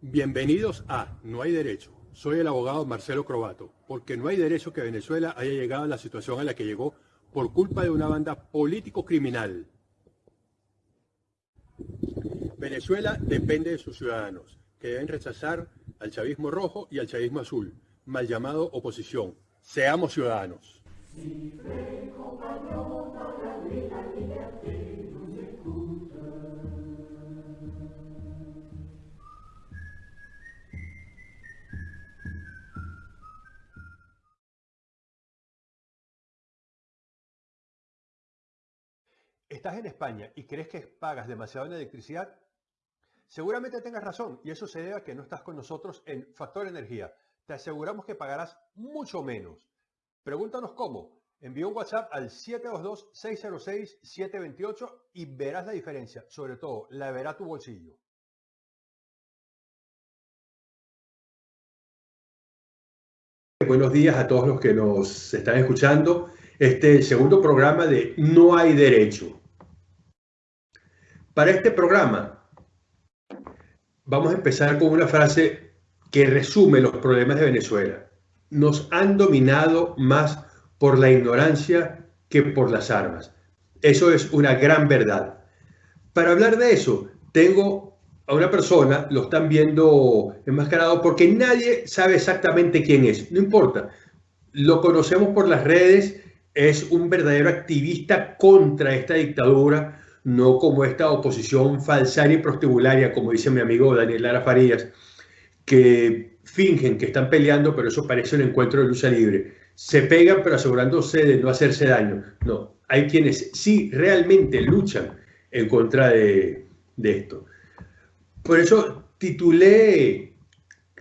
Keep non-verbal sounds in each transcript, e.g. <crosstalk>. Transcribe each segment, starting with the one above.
Bienvenidos a No hay derecho. Soy el abogado Marcelo Crobato, porque no hay derecho que Venezuela haya llegado a la situación a la que llegó por culpa de una banda político-criminal. Venezuela depende de sus ciudadanos, que deben rechazar al chavismo rojo y al chavismo azul, mal llamado oposición. Seamos ciudadanos. ¿Estás en España y crees que pagas demasiado en electricidad? Seguramente tengas razón y eso se debe a que no estás con nosotros en Factor Energía. Te aseguramos que pagarás mucho menos. Pregúntanos cómo. Envía un WhatsApp al 722-606-728 y verás la diferencia. Sobre todo, la verá tu bolsillo. Buenos días a todos los que nos están escuchando. Este segundo programa de No hay derecho. Para este programa vamos a empezar con una frase que resume los problemas de Venezuela. Nos han dominado más por la ignorancia que por las armas. Eso es una gran verdad. Para hablar de eso, tengo a una persona, lo están viendo enmascarado porque nadie sabe exactamente quién es. No importa. Lo conocemos por las redes, es un verdadero activista contra esta dictadura, no como esta oposición falsaria y prostibularia, como dice mi amigo Daniel Lara Farías, que fingen que están peleando, pero eso parece un encuentro de lucha libre. Se pegan, pero asegurándose de no hacerse daño. No, hay quienes sí realmente luchan en contra de, de esto. Por eso titulé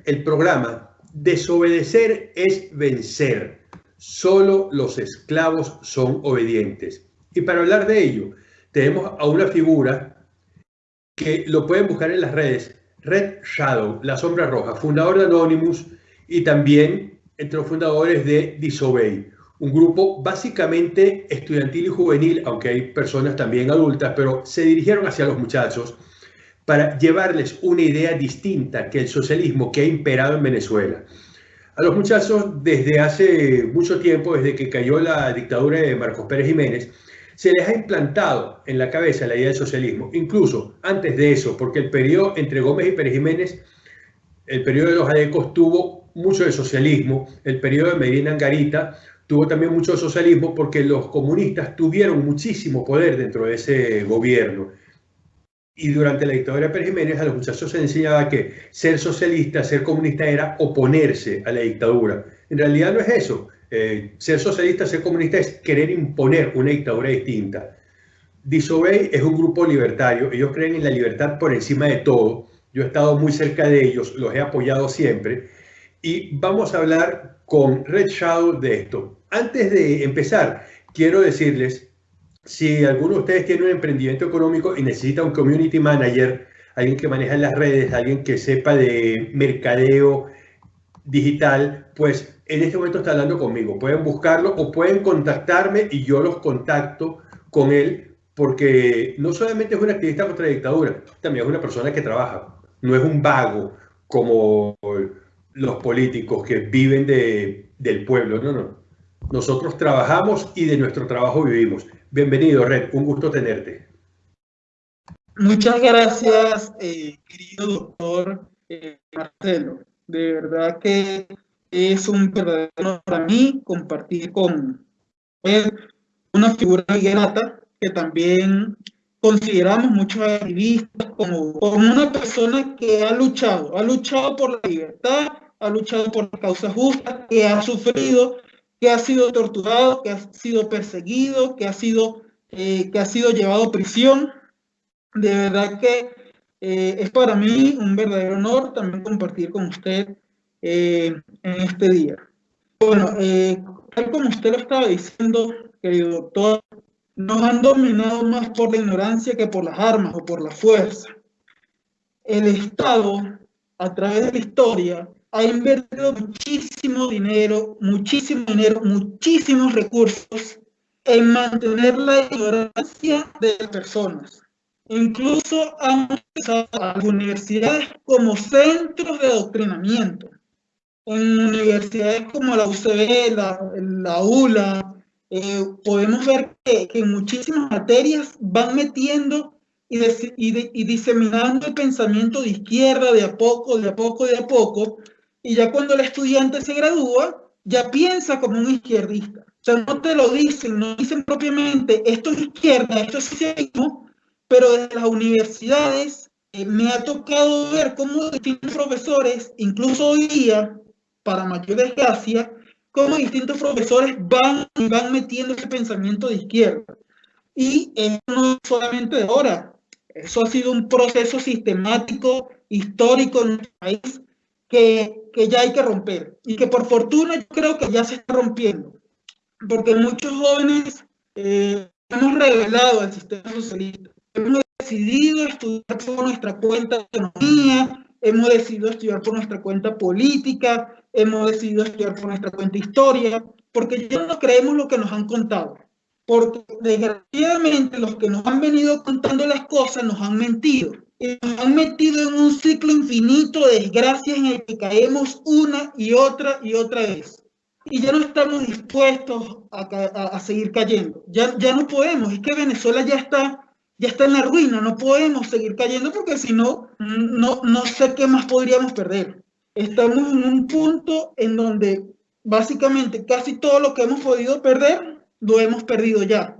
el programa Desobedecer es vencer. Solo los esclavos son obedientes. Y para hablar de ello, tenemos a una figura que lo pueden buscar en las redes, Red Shadow, la sombra roja, fundador de Anonymous y también entre los fundadores de Disobey, un grupo básicamente estudiantil y juvenil, aunque hay personas también adultas, pero se dirigieron hacia los muchachos para llevarles una idea distinta que el socialismo que ha imperado en Venezuela. A los muchachos desde hace mucho tiempo, desde que cayó la dictadura de Marcos Pérez Jiménez, se les ha implantado en la cabeza la idea del socialismo, incluso antes de eso, porque el periodo entre Gómez y Pérez Jiménez, el periodo de los adecos tuvo mucho de socialismo, el periodo de Medina Angarita tuvo también mucho de socialismo porque los comunistas tuvieron muchísimo poder dentro de ese gobierno. Y durante la dictadura de Pérez Jiménez a los muchachos se enseñaba que ser socialista, ser comunista era oponerse a la dictadura. En realidad no es eso. Eh, ser socialista, ser comunista es querer imponer una dictadura distinta. Disobey es un grupo libertario, ellos creen en la libertad por encima de todo. Yo he estado muy cerca de ellos, los he apoyado siempre. Y vamos a hablar con Red Shadow de esto. Antes de empezar, quiero decirles, si alguno de ustedes tiene un emprendimiento económico y necesita un community manager, alguien que maneja las redes, alguien que sepa de mercadeo digital, pues en este momento está hablando conmigo. Pueden buscarlo o pueden contactarme y yo los contacto con él porque no solamente es un activista contra la dictadura, también es una persona que trabaja. No es un vago como los políticos que viven de, del pueblo. No, no. Nosotros trabajamos y de nuestro trabajo vivimos. Bienvenido, Red. Un gusto tenerte. Muchas gracias, eh, querido doctor eh, Marcelo. De verdad que es un verdadero honor para mí compartir con él una figura grata que también consideramos muchos activistas como, como una persona que ha luchado, ha luchado por la libertad, ha luchado por la causa justa, que ha sufrido, que ha sido torturado, que ha sido perseguido, que ha sido, eh, que ha sido llevado a prisión. De verdad que eh, es para mí un verdadero honor también compartir con usted eh, en este día. Bueno, eh, tal como usted lo estaba diciendo, querido doctor, nos han dominado más por la ignorancia que por las armas o por la fuerza. El Estado, a través de la historia, ha invertido muchísimo dinero, muchísimo dinero, muchísimos recursos en mantener la ignorancia de las personas. Incluso han utilizado a las universidades como centros de adoctrinamiento. En universidades como la UCB, la, ULA, eh, podemos ver que, en muchísimas materias van metiendo y, y, diseminando el pensamiento de izquierda de a poco, de a poco, de a poco, y ya cuando el estudiante se gradúa, ya piensa como un izquierdista. O sea, no te lo dicen, no dicen propiamente, esto es izquierda, esto es socialismo, pero desde las universidades eh, me ha tocado ver cómo distintos profesores, incluso hoy día, para mayor desgracia, cómo distintos profesores van y van metiendo ese pensamiento de izquierda. Y eso no solamente de ahora, eso ha sido un proceso sistemático, histórico en nuestro país, que, que ya hay que romper y que por fortuna yo creo que ya se está rompiendo, porque muchos jóvenes eh, hemos revelado al sistema socialista, hemos decidido estudiar por nuestra cuenta de economía, hemos decidido estudiar por nuestra cuenta política, hemos decidido estudiar por nuestra cuenta historia, porque ya no creemos lo que nos han contado. Porque desgraciadamente los que nos han venido contando las cosas nos han mentido nos han metido en un ciclo infinito de desgracias en el que caemos una y otra y otra vez. Y ya no estamos dispuestos a, a, seguir cayendo. Ya, ya no podemos. Es que Venezuela ya está, ya está en la ruina. No podemos seguir cayendo porque si no, no, no sé qué más podríamos perder. Estamos en un punto en donde básicamente casi todo lo que hemos podido perder lo hemos perdido ya.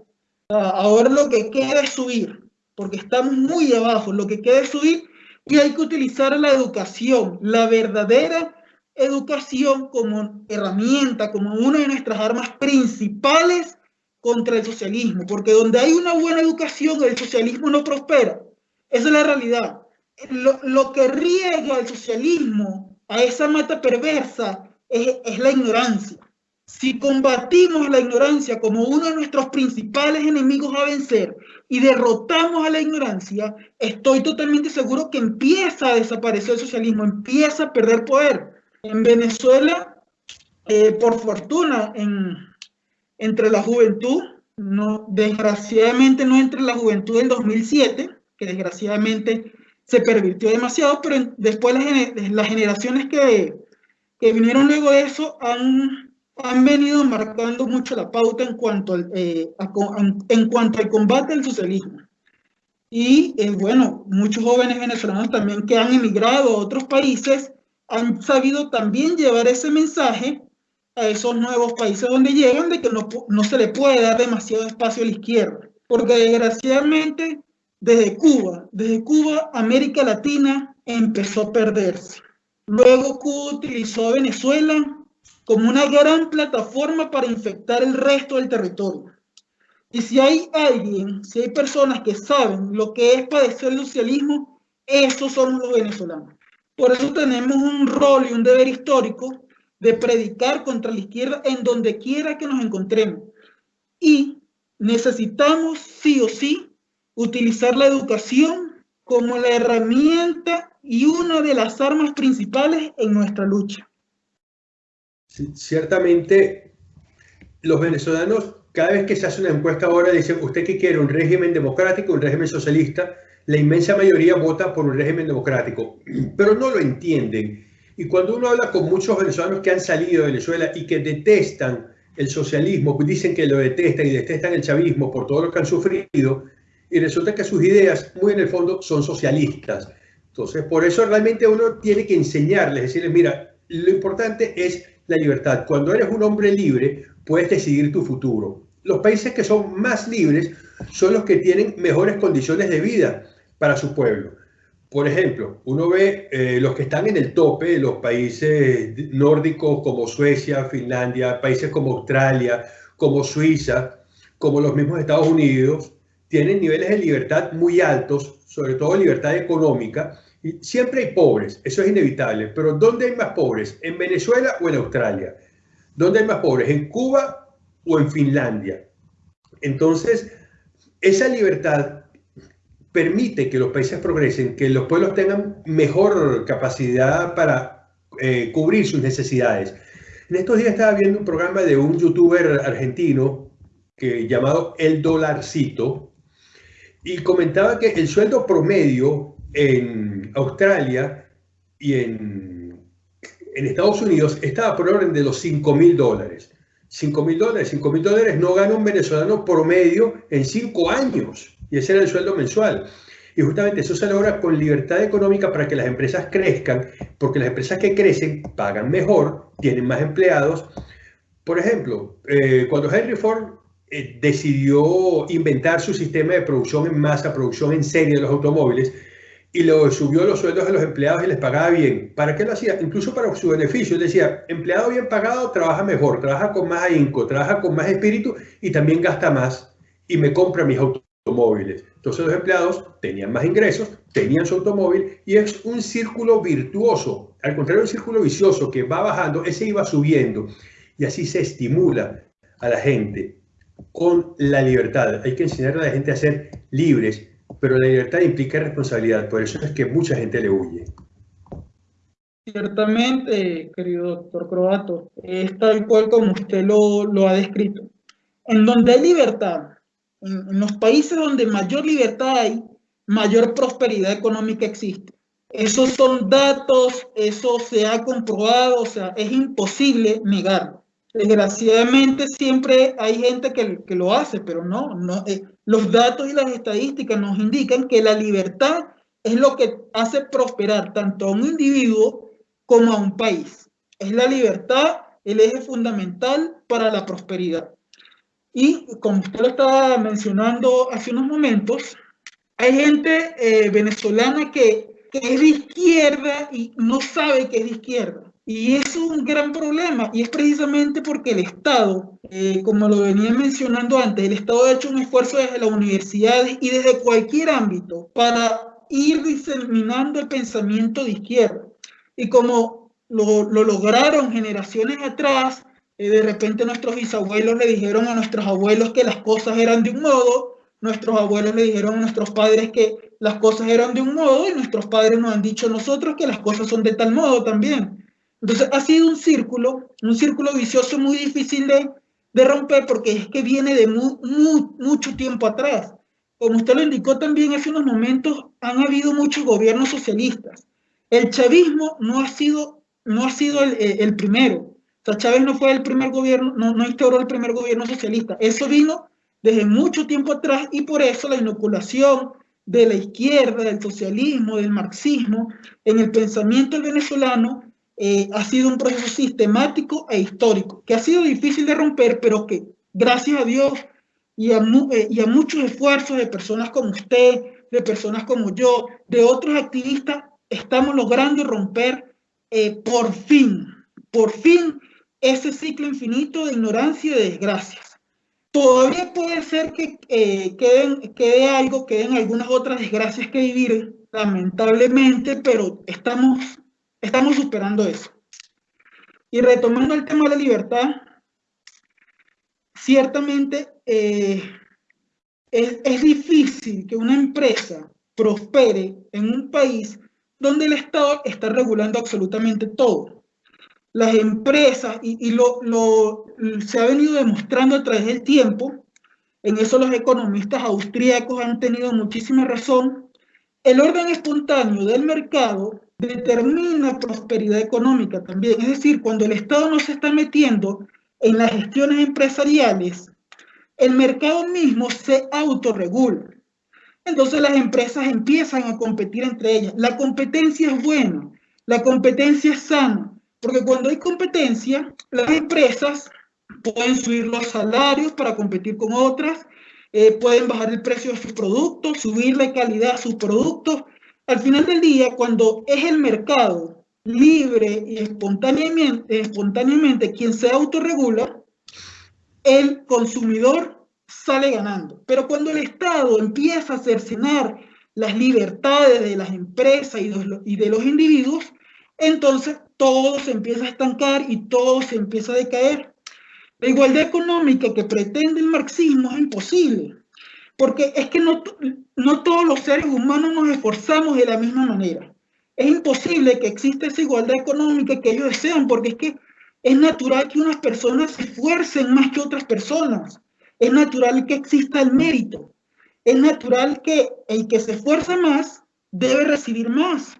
Ahora lo que queda es subir porque estamos muy abajo, lo que queda es subir y hay que utilizar la educación, la verdadera educación como herramienta, como una de nuestras armas principales contra el socialismo, porque donde hay una buena educación el socialismo no prospera. Esa es la realidad. Lo, lo que riega el socialismo a esa mata perversa es, es la ignorancia. Si combatimos la ignorancia como uno de nuestros principales enemigos a vencer y derrotamos a la ignorancia, estoy totalmente seguro que empieza a desaparecer el socialismo, empieza a perder poder. En Venezuela, eh, por fortuna, en, entre la juventud, no, desgraciadamente no entre la juventud del 2007, que desgraciadamente se pervirtió demasiado, pero después las, las generaciones que, que vinieron luego de eso han han venido marcando mucho la pauta en cuanto al, eh, en cuanto al combate al socialismo. Y eh, bueno, muchos jóvenes venezolanos también que han emigrado a otros países han sabido también llevar ese mensaje a esos nuevos países donde llegan de que no, no se le puede dar demasiado espacio a la izquierda. Porque desgraciadamente desde Cuba, desde Cuba, América Latina empezó a perderse. Luego Cuba utilizó a Venezuela como una gran plataforma para infectar el resto del territorio. Y si hay alguien, si hay personas que saben lo que es padecer el socialismo, esos son los venezolanos. Por eso tenemos un rol y un deber histórico de predicar contra la izquierda en donde quiera que nos encontremos. Y necesitamos sí o sí utilizar la educación como la herramienta y una de las armas principales en nuestra lucha ciertamente los venezolanos, cada vez que se hace una encuesta ahora, dicen, ¿usted qué quiere? ¿Un régimen democrático, un régimen socialista? La inmensa mayoría vota por un régimen democrático, <clears throat> pero no lo entienden. Y cuando uno habla con muchos venezolanos que han salido de Venezuela y que detestan el socialismo, dicen que lo detestan y detestan el chavismo por todo lo que han sufrido, y resulta que sus ideas, muy en el fondo, son socialistas. Entonces, por eso realmente uno tiene que enseñarles, decirles, mira, lo importante es la libertad. Cuando eres un hombre libre, puedes decidir tu futuro. Los países que son más libres son los que tienen mejores condiciones de vida para su pueblo. Por ejemplo, uno ve eh, los que están en el tope, los países nórdicos como Suecia, Finlandia, países como Australia, como Suiza, como los mismos Estados Unidos, tienen niveles de libertad muy altos, sobre todo libertad económica, siempre hay pobres, eso es inevitable, pero ¿dónde hay más pobres? ¿En Venezuela o en Australia? ¿Dónde hay más pobres? ¿En Cuba o en Finlandia? Entonces, esa libertad permite que los países progresen, que los pueblos tengan mejor capacidad para eh, cubrir sus necesidades. En estos días estaba viendo un programa de un youtuber argentino que, llamado El Dolarcito y comentaba que el sueldo promedio en Australia y en, en Estados Unidos estaba por orden de los 5 mil dólares. 5 mil dólares, 5 mil dólares no gana un venezolano promedio en 5 años y ese era el sueldo mensual. Y justamente eso se logra con libertad económica para que las empresas crezcan, porque las empresas que crecen pagan mejor, tienen más empleados. Por ejemplo, eh, cuando Henry Ford eh, decidió inventar su sistema de producción en masa, producción en serie de los automóviles, y lo subió los sueldos de los empleados y les pagaba bien. ¿Para qué lo hacía? Incluso para su beneficio. Él decía, empleado bien pagado trabaja mejor, trabaja con más ahínco, trabaja con más espíritu y también gasta más y me compra mis automóviles. Entonces los empleados tenían más ingresos, tenían su automóvil y es un círculo virtuoso. Al contrario, un círculo vicioso que va bajando, ese iba subiendo y así se estimula a la gente con la libertad. Hay que enseñar a la gente a ser libres pero la libertad implica responsabilidad, por eso es que mucha gente le huye. Ciertamente, querido doctor Croato, es tal cual como usted lo, lo ha descrito. En donde hay libertad, en, los países donde mayor libertad hay, mayor prosperidad económica existe. Esos son datos, eso se ha comprobado, o sea, es imposible negarlo. Desgraciadamente siempre hay gente que, que lo hace, pero no, no eh, los datos y las estadísticas nos indican que la libertad es lo que hace prosperar tanto a un individuo como a un país. Es la libertad el eje fundamental para la prosperidad. Y como usted lo estaba mencionando hace unos momentos, hay gente eh, venezolana que, que es de izquierda y no sabe que es de izquierda. Y es un gran problema y es precisamente porque el Estado, eh, como lo venía mencionando antes, el Estado ha hecho un esfuerzo desde las universidades y desde cualquier ámbito para ir diseminando el pensamiento de izquierda. Y como lo, lo lograron generaciones atrás, eh, de repente nuestros bisabuelos le dijeron a nuestros abuelos que las cosas eran de un modo, nuestros abuelos le dijeron a nuestros padres que las cosas eran de un modo y nuestros padres nos han dicho a nosotros que las cosas son de tal modo también. Entonces ha sido un círculo, un círculo vicioso muy difícil de, de romper porque es que viene de mucho tiempo atrás. Como usted lo indicó también hace unos momentos, han habido muchos gobiernos socialistas. El chavismo no ha sido, no ha sido el, el primero. Chávez no fue el primer gobierno, no, no instauró el primer gobierno socialista. Eso vino desde mucho tiempo atrás y por eso la inoculación de la izquierda, del socialismo, del marxismo, en el pensamiento venezolano eh, ha sido un proceso sistemático e histórico, que ha sido difícil de romper, pero que gracias a Dios y a, eh, muchos esfuerzos de personas como usted, de personas como yo, de otros activistas, estamos logrando romper eh, por fin, por fin, ese ciclo infinito de ignorancia y de desgracias. Todavía puede ser que eh, queden, quede algo, queden algunas otras desgracias que vivir, lamentablemente, pero estamos Estamos superando eso. Y retomando el tema de la libertad, ciertamente eh, es, es difícil que una empresa prospere en un país donde el Estado está regulando absolutamente todo. Las empresas, y, lo, lo, se ha venido demostrando a través del tiempo, en eso los economistas austríacos han tenido muchísima razón, el orden espontáneo del mercado determina prosperidad económica también. Es decir, cuando el Estado no se está metiendo en las gestiones empresariales, el mercado mismo se autorregula. Entonces las empresas empiezan a competir entre ellas. La competencia es buena, la competencia es sana, porque cuando hay competencia, las empresas pueden subir los salarios para competir con otras, eh, pueden bajar el precio de sus productos, subir la calidad de sus productos al final del día, cuando es el mercado libre y espontáneamente, quien se autorregula, el consumidor sale ganando. Pero cuando el Estado empieza a cercenar las libertades de las empresas y de los individuos, entonces todo se empieza a estancar y todo se empieza a decaer. La igualdad económica que pretende el marxismo es imposible. Porque es que no, no todos los seres humanos nos esforzamos de la misma manera. es imposible que exista esa igualdad económica que ellos desean, porque es que es natural que unas personas se esfuercen más que otras personas. Es natural que exista el mérito. Es natural que el que se esfuerza más debe recibir más.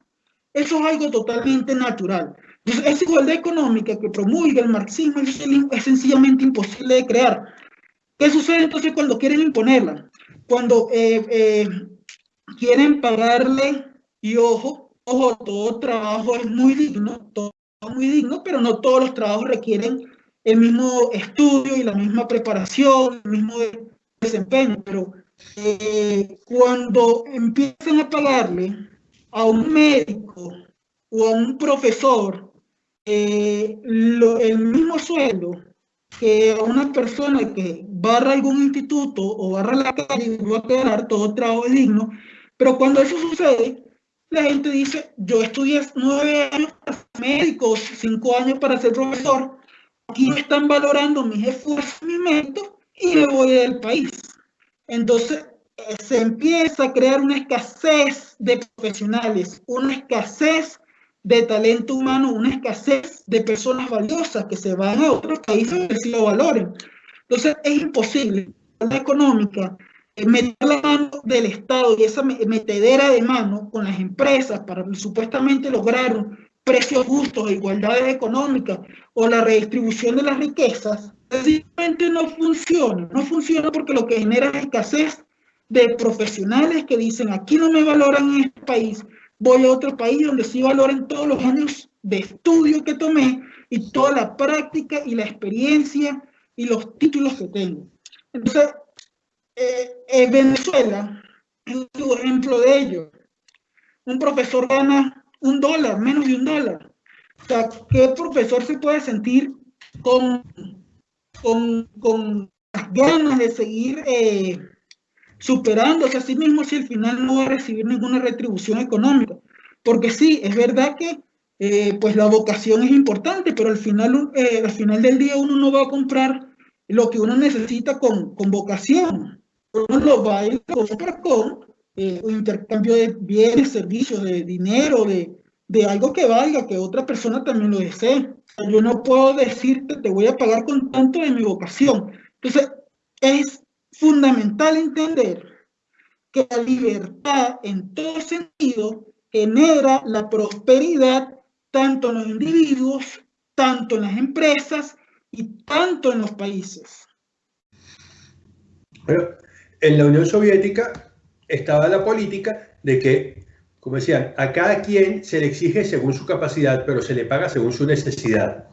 Eso es algo totalmente natural. Esa igualdad económica que promulga el marxismo es, sencillamente imposible de crear. ¿Qué sucede entonces cuando quieren imponerla? Cuando eh, eh, quieren pagarle, y ojo, ojo, todo trabajo es muy digno, todo muy digno, pero no todos los trabajos requieren el mismo estudio y la misma preparación, el mismo desempeño, pero eh, cuando empiezan a pagarle a un médico o a un profesor eh, el mismo sueldo que una persona que barra algún instituto o barra la calle va a quedar todo trabajo digno, pero cuando eso sucede, la gente dice, yo estudié nueve años para ser médico, cinco años para ser profesor, aquí no están valorando mis esfuerzos, mi mérito, y me voy del país. Entonces, eh, se empieza a crear una escasez de profesionales, una escasez de talento humano, una escasez de personas valiosas que se van a otros países a si lo valoren. Entonces, es imposible la económica eh, meter la mano del Estado y esa metedera de mano con las empresas para supuestamente lograr precios justos e igualdades económicas o la redistribución de las riquezas, sencillamente no funciona. No funciona porque lo que genera es escasez de profesionales que dicen, aquí no me valoran en este país, voy a otro país donde sí valoren todos los años de estudio que tomé y toda la práctica y la experiencia y los títulos que tengo. Entonces, eh, en Venezuela es un ejemplo de ello. Un profesor gana un dólar, menos de un dólar. O sea, ¿qué profesor se puede sentir con, con, con ganas de seguir eh, superándose a sí mismo si al final no va a recibir ninguna retribución económica? Porque sí, es verdad que eh, pues la vocación es importante, pero al final, al final del día uno no va a comprar lo que uno necesita con, con vocación uno lo va a ir compra con eh, un intercambio de bienes, servicios, de dinero, de, de algo que valga, que otra persona también lo desee. Yo no puedo decirte, te voy a pagar con tanto de mi vocación. Entonces, es fundamental entender que la libertad en todo sentido genera la prosperidad tanto en los individuos, tanto en las empresas y tanto en los países. En la Unión Soviética estaba la política de que, como decían, a cada quien se le exige según su capacidad, pero se le paga según su necesidad.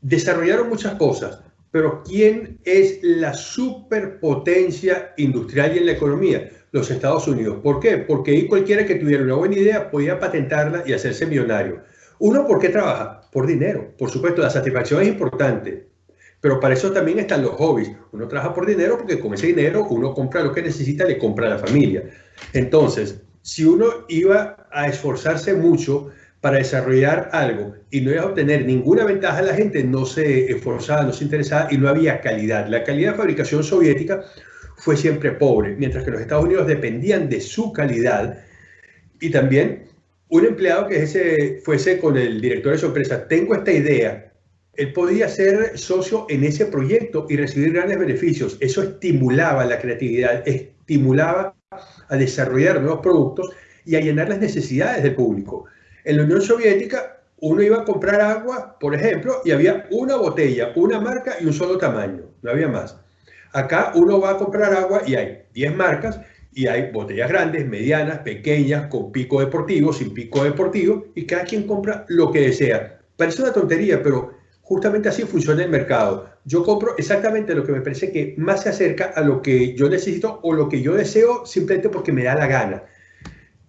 Desarrollaron muchas cosas, pero ¿quién es la superpotencia industrial y en la economía? Los Estados Unidos. ¿Por qué? Porque ahí cualquiera que tuviera una buena idea podía patentarla y hacerse millonario. Uno, ¿por qué trabaja? Por dinero. Por supuesto, la satisfacción es importante, pero para eso también están los hobbies. Uno trabaja por dinero porque con ese dinero uno compra lo que necesita, le compra a la familia. Entonces, si uno iba a esforzarse mucho para desarrollar algo y no iba a obtener ninguna ventaja, la gente no se esforzaba, no se interesaba y no había calidad. La calidad de fabricación soviética fue siempre pobre, mientras que los Estados Unidos dependían de su calidad y también un empleado que ese, fuese con el director de su empresa, tengo esta idea, él podía ser socio en ese proyecto y recibir grandes beneficios. Eso estimulaba la creatividad, estimulaba a desarrollar nuevos productos y a llenar las necesidades del público. En la Unión Soviética, uno iba a comprar agua, por ejemplo, y había una botella, una marca y un solo tamaño, no había más. Acá uno va a comprar agua y hay 10 marcas y hay botellas grandes, medianas, pequeñas, con pico deportivo, sin pico deportivo, y cada quien compra lo que desea. Parece una tontería, pero justamente así funciona el mercado. Yo compro exactamente lo que me parece que más se acerca a lo que yo necesito o lo que yo deseo simplemente porque me da la gana.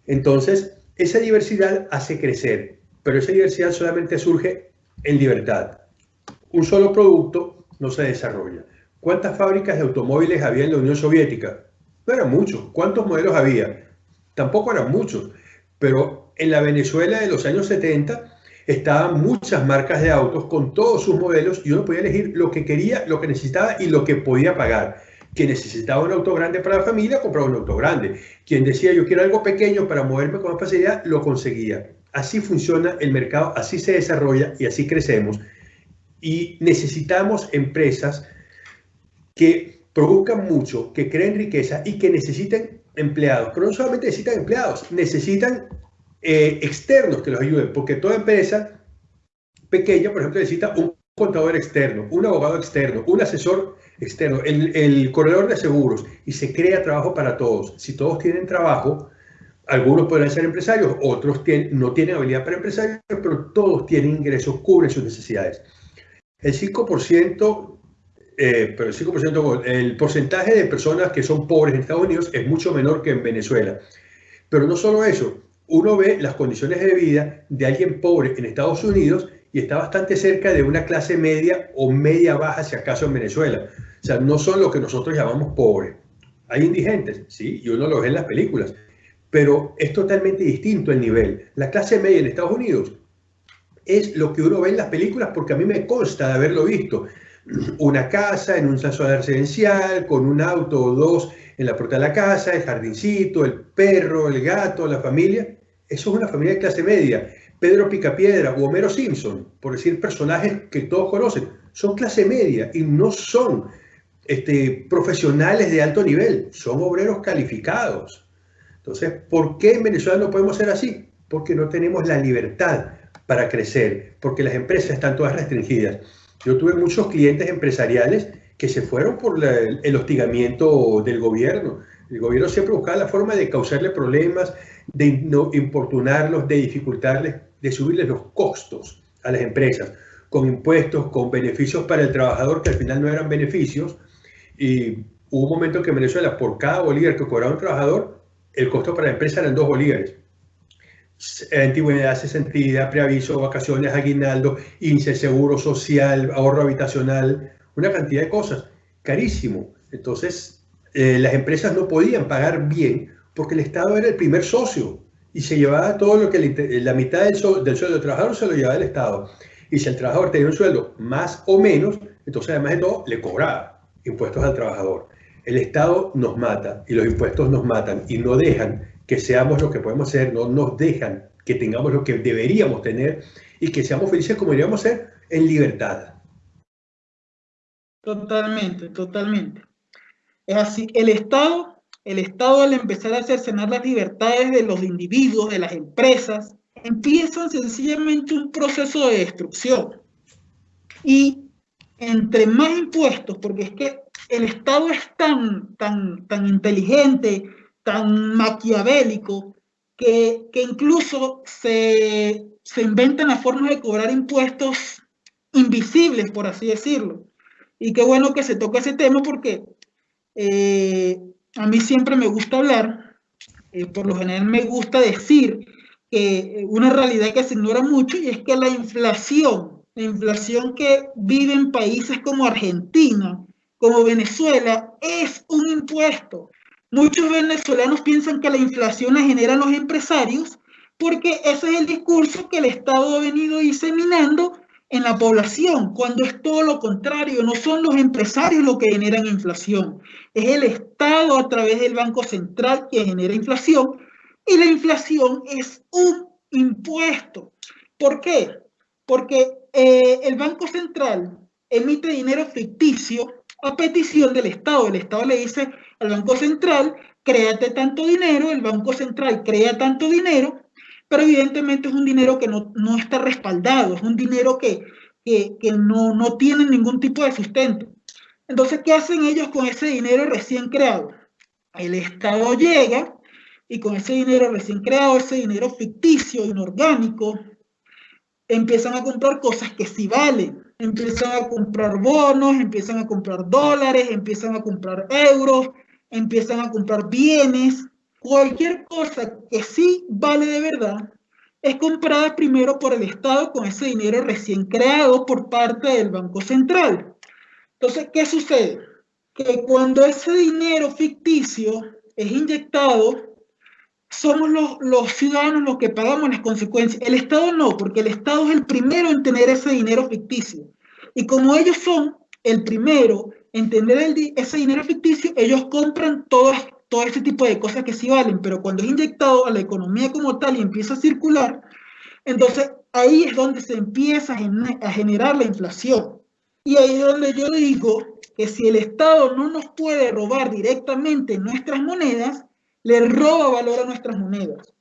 Entonces, esa diversidad hace crecer, pero esa diversidad solamente surge en libertad. Un solo producto no se desarrolla. ¿Cuántas fábricas de automóviles había en la Unión Soviética? No eran muchos. ¿Cuántos modelos había? Tampoco eran muchos. Pero en la Venezuela de los años 70 estaban muchas marcas de autos con todos sus modelos y uno podía elegir lo que quería, lo que necesitaba y lo que podía pagar. Quien necesitaba un auto grande para la familia, compraba un auto grande. Quien decía yo quiero algo pequeño para moverme con más facilidad, lo conseguía. Así funciona el mercado, así se desarrolla y así crecemos. Y necesitamos empresas que produzcan mucho, que creen riqueza y que necesiten empleados. Pero no solamente necesitan empleados, necesitan eh, externos que los ayuden, porque toda empresa pequeña, por ejemplo, necesita un contador externo, un abogado externo, un asesor externo, el, corredor de seguros y se crea trabajo para todos. Si todos tienen trabajo, algunos podrán ser empresarios, otros no tienen habilidad para empresarios, pero todos tienen ingresos, cubren sus necesidades. El 5%, eh, pero el 5%, el porcentaje de personas que son pobres en Estados Unidos es mucho menor que en Venezuela. Pero no solo eso, uno ve las condiciones de vida de alguien pobre en Estados Unidos y está bastante cerca de una clase media o media baja, si acaso en Venezuela. O sea, no son lo que nosotros llamamos pobres. Hay indigentes, sí, y uno lo ve en las películas, pero es totalmente distinto el nivel. La clase media en Estados Unidos es lo que uno ve en las películas porque a mí me consta de haberlo visto. <clears throat> Una casa en un zona residencial, con un auto o dos en la puerta de la casa, el jardincito, el perro, el gato, la familia. Eso es una familia de clase media. Pedro Picapiedra o Homero Simpson, por decir personajes que todos conocen, son clase media y no son este, profesionales de alto nivel, son obreros calificados. Entonces, ¿por qué en Venezuela no podemos ser así? Porque no tenemos la libertad para crecer, porque las empresas están todas restringidas. Yo tuve muchos clientes empresariales que se fueron por el hostigamiento del gobierno. El gobierno siempre buscaba la forma de causarle problemas, de importunarlos, de dificultarles, de subirles los costos a las empresas, con impuestos, con beneficios para el trabajador que al final no eran beneficios. Y hubo un momento que en Venezuela, por cada bolívar que cobraba un trabajador, el costo para la empresa eran dos bolívares. Antigüedad, sesentida, preaviso, vacaciones, aguinaldo, índice, seguro social, ahorro habitacional, una cantidad de cosas. Carísimo. Entonces, eh, las empresas no podían pagar bien porque el Estado era el primer socio y se llevaba todo lo que la mitad del, sueldo del trabajador se lo llevaba el Estado. Y si el trabajador tenía un sueldo más o menos, entonces además de todo le cobraba impuestos al trabajador. El Estado nos mata y los impuestos nos matan y no dejan que seamos lo que podemos ser, no nos dejan que tengamos lo que deberíamos tener y que seamos felices como deberíamos ser en libertad. Totalmente, totalmente. Es así, el Estado el Estado al empezar a cercenar las libertades de los individuos, de las empresas, empieza sencillamente un proceso de destrucción. Y entre más impuestos, porque es que el Estado es tan, tan, tan inteligente, tan maquiavélico, que, que incluso se, se inventan las formas de cobrar impuestos invisibles, por así decirlo. Y qué bueno que se toque ese tema porque eh, a mí siempre me gusta hablar, eh, por lo general me gusta decir que eh, una realidad que se ignora mucho y es que la inflación, la inflación que vive en países como Argentina, como Venezuela, es un impuesto. Muchos venezolanos piensan que la inflación la generan los empresarios porque ese es el discurso que el Estado ha venido diseminando en la población, cuando es todo lo contrario, no son los empresarios los que generan inflación, es el Estado a través del Banco Central que genera inflación y la inflación es un impuesto. ¿Por qué? Porque eh, el Banco Central emite dinero ficticio a petición del Estado. El Estado le dice al Banco Central, créate tanto dinero, el Banco Central crea tanto dinero pero evidentemente es un dinero que no, está respaldado, es un dinero que, no, no tiene ningún tipo de sustento. Entonces, ¿qué hacen ellos con ese dinero recién creado? El Estado llega y con ese dinero recién creado, ese dinero ficticio, inorgánico, empiezan a comprar cosas que sí valen. Empiezan a comprar bonos, empiezan a comprar dólares, empiezan a comprar euros, empiezan a comprar bienes Cualquier cosa que sí vale de verdad es comprada primero por el Estado con ese dinero recién creado por parte del Banco Central. Entonces, ¿qué sucede? Que cuando ese dinero ficticio es inyectado, somos los, los, ciudadanos los que pagamos las consecuencias. El Estado no, porque el Estado es el primero en tener ese dinero ficticio. Y como ellos son el primero entender el, ese dinero ficticio, ellos compran todo, todo ese tipo de cosas que sí valen, pero cuando es inyectado a la economía como tal y empieza a circular, entonces ahí es donde se empieza a generar la inflación. Y ahí es donde yo digo que si el Estado no nos puede robar directamente nuestras monedas, le roba valor a nuestras monedas.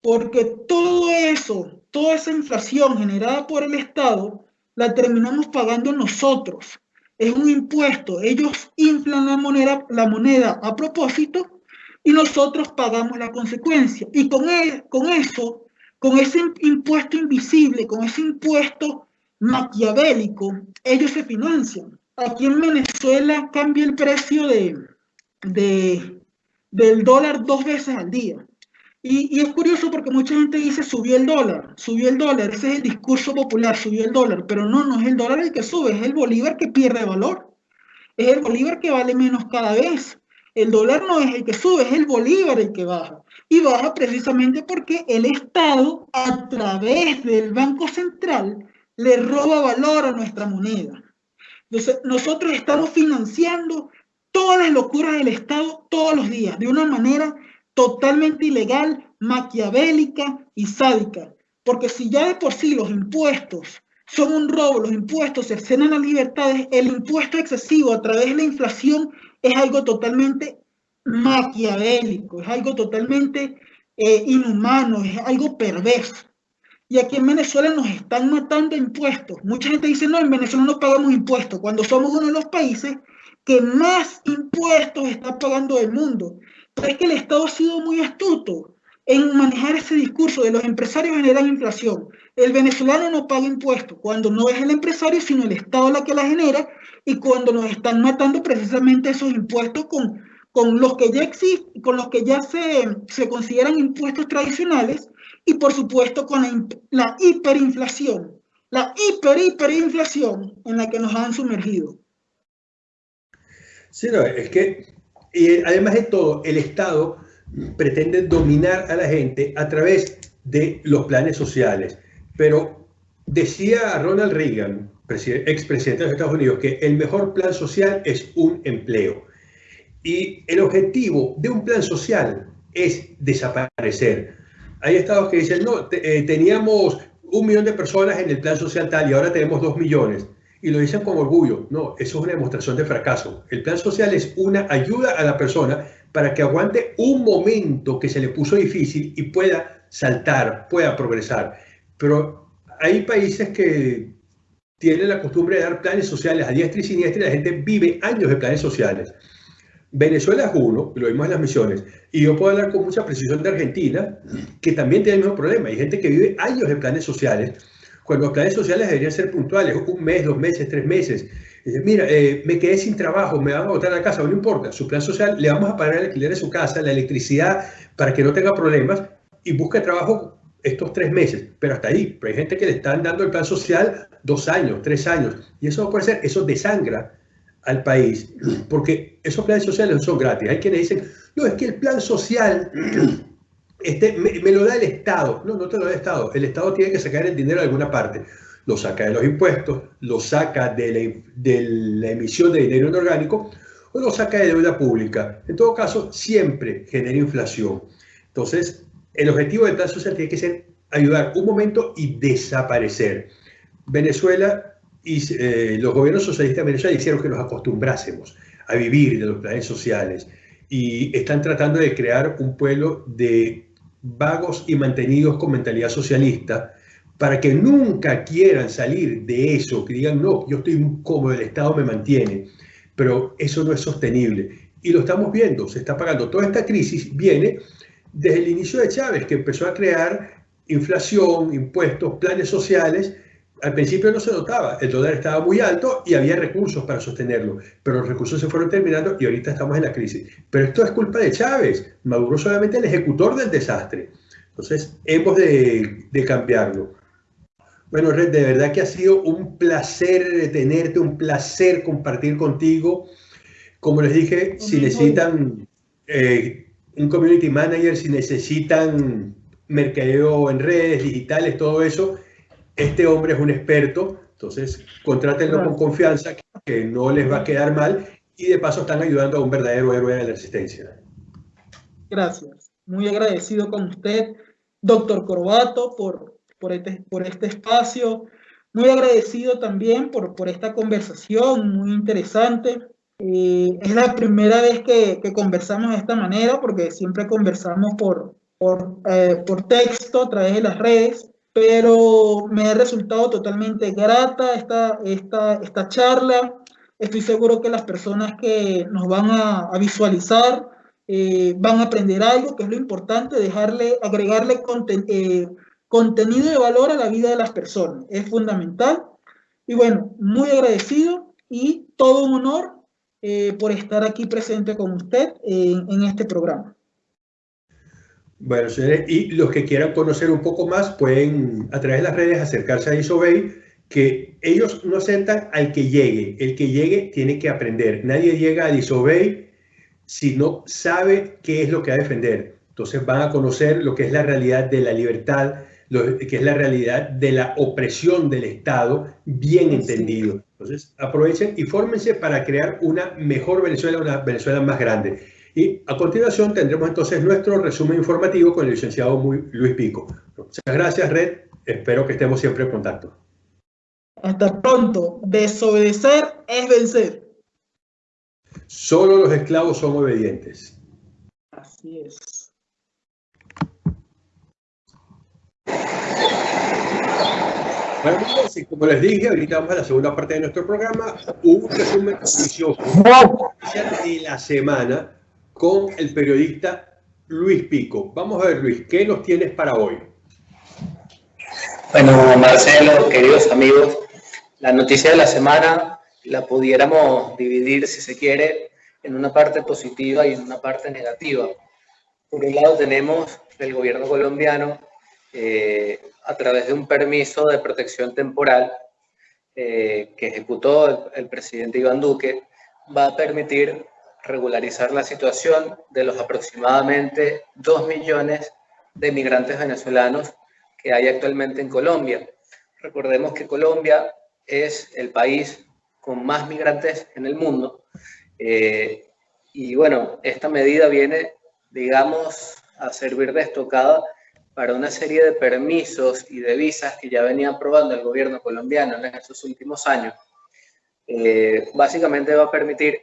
Porque todo eso, toda esa inflación generada por el Estado, la terminamos pagando nosotros. Es un impuesto. Ellos inflan la moneda, la moneda a propósito y nosotros pagamos la consecuencia. Y con, con eso, con ese impuesto invisible, con ese impuesto maquiavélico, ellos se financian. Aquí en Venezuela cambia el precio de, de, del dólar dos veces al día. Y, y, es curioso porque mucha gente dice subió el dólar, subió el dólar, ese es el discurso popular, subió el dólar, pero no, no es el dólar el que sube, es el bolívar que pierde valor, es el bolívar que vale menos cada vez. El dólar no es el que sube, es el bolívar el que baja. Y baja precisamente porque el Estado, a través del Banco Central, le roba valor a nuestra moneda. Entonces, nosotros estamos financiando todas las locuras del Estado todos los días, de una manera totalmente ilegal, maquiavélica y sádica. Porque si ya de por sí los impuestos son un robo, los impuestos cercenan las libertades, el impuesto excesivo a través de la inflación es algo totalmente maquiavélico, es algo totalmente eh, inhumano, es algo perverso. Y aquí en Venezuela nos están matando impuestos. Mucha gente dice, no, en Venezuela no pagamos impuestos, cuando somos uno de los países que más impuestos está pagando del mundo. Es que el Estado ha sido muy astuto en manejar ese discurso de los empresarios generan inflación. El venezolano no paga impuestos cuando no es el empresario, sino el Estado la que la genera y cuando nos están matando precisamente esos impuestos con, con los que ya existen, con los que ya se, se consideran impuestos tradicionales y por supuesto con la, hiperinflación, la hiper, hiperinflación en la que nos han sumergido. Sí, no, es que, y además de todo, el Estado pretende dominar a la gente a través de los planes sociales. Pero decía Ronald Reagan, expresidente de los Estados Unidos, que el mejor plan social es un empleo. Y el objetivo de un plan social es desaparecer. Hay estados que dicen, no, eh, teníamos un millón de personas en el plan social tal y ahora tenemos dos millones. Y lo dicen con orgullo. No, eso es una demostración de fracaso. El plan social es una ayuda a la persona para que aguante un momento que se le puso difícil y pueda saltar, pueda progresar. Pero hay países que tienen la costumbre de dar planes sociales a diestra y siniestra y la gente vive años de planes sociales. Venezuela es uno, lo vimos en las misiones, y yo puedo hablar con mucha precisión de Argentina, que también tiene el mismo problema. Hay gente que vive años de planes sociales, cuando los planes sociales deberían ser puntuales, un mes, dos meses, tres meses. Mira, eh, me quedé sin trabajo, me van a botar a la casa, no importa, su plan social, le vamos a pagar el alquiler de su casa, la electricidad, para que no tenga problemas, y busque trabajo estos tres meses, pero hasta ahí. Pero hay gente que le están dando el plan social dos años, tres años, y eso no puede ser, eso desangra al país, porque esos planes sociales no son gratis. Hay quienes dicen, no, es que el plan social este, me, lo da el Estado. No, no te lo da el Estado. El Estado tiene que sacar el dinero de alguna parte. Lo saca de los impuestos, lo saca de la, emisión de dinero inorgánico o lo saca de deuda pública. En todo caso, siempre genera inflación. Entonces, el objetivo del plan social tiene que ser ayudar un momento y desaparecer. Venezuela y eh, los gobiernos socialistas de Venezuela hicieron que nos acostumbrásemos a vivir de los planes sociales y están tratando de crear un pueblo de vagos y mantenidos con mentalidad socialista para que nunca quieran salir de eso, que digan, no, yo estoy cómodo, el Estado me mantiene, pero eso no es sostenible. Y lo estamos viendo, se está pagando. Toda esta crisis viene desde el inicio de Chávez, que empezó a crear inflación, impuestos, planes sociales al principio no se notaba, el dólar estaba muy alto y había recursos para sostenerlo, pero los recursos se fueron terminando y ahorita estamos en la crisis. Pero esto es culpa de Chávez, Maduro solamente el ejecutor del desastre. Entonces, hemos de, cambiarlo. Bueno, Red, de verdad que ha sido un placer tenerte, un placer compartir contigo. Como les dije, si necesitan eh, un community manager, si necesitan mercadeo en redes digitales, todo eso, este hombre es un experto, entonces contrátenlo con confianza. que no les va a quedar mal y de paso están ayudando a un verdadero héroe de la resistencia. Gracias. Muy agradecido con usted, doctor Corbato, por, por, este, por este espacio. Muy agradecido también por, por esta conversación muy interesante. Eh, es la primera vez que, que, conversamos de esta manera porque siempre conversamos por, por, eh, por texto a través de las redes, pero me ha resultado totalmente grata esta, esta, esta charla. Estoy seguro que las personas que nos van a, visualizar eh, van a aprender algo, que es lo importante, dejarle, agregarle conten, eh, contenido de valor a la vida de las personas. Es fundamental. Y bueno, muy agradecido y todo un honor eh, por estar aquí presente con usted en este programa. Bueno, señores, y los que quieran conocer un poco más pueden a través de las redes acercarse a Isobey, que ellos no aceptan al que llegue. El que llegue tiene que aprender. Nadie llega a Isobey si no sabe qué es lo que va a defender. Entonces van a conocer lo que es la realidad de la libertad, lo que es la realidad de la opresión del Estado, bien entendido. Entonces aprovechen y fórmense para crear una mejor Venezuela, una Venezuela más grande. Y a continuación tendremos entonces nuestro resumen informativo con el licenciado Luis Pico. Muchas gracias, Red. Espero que estemos siempre en contacto. Hasta pronto. Desobedecer es vencer. Solo los esclavos son obedientes. Así es. Bueno, así como les dije, ahorita vamos a la segunda parte de nuestro programa, un resumen noticioso de la semana con el periodista Luis Pico. Vamos a ver, Luis, ¿qué nos tienes para hoy? Bueno, Marcelo, queridos amigos, la noticia de la semana la pudiéramos dividir, si se quiere, en una parte positiva y en una parte negativa. Por un lado tenemos el gobierno colombiano, eh, a través de un permiso de protección temporal eh, que ejecutó el, el presidente Iván Duque, va a permitir regularizar la situación de los aproximadamente 2 millones de migrantes venezolanos que hay actualmente en Colombia. Recordemos que Colombia es el país con más migrantes en el mundo. Eh, y bueno, esta medida viene, digamos, a servir de estocada para una serie de permisos y de visas que ya venía aprobando el gobierno colombiano en estos últimos años. Eh, básicamente va a permitir